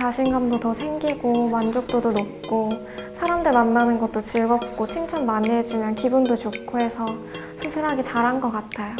자신감도 더 생기고 만족도도 높고 사람들 만나는 것도 즐겁고 칭찬 많이 해주면 기분도 좋고 해서 수술하기 잘한 것 같아요.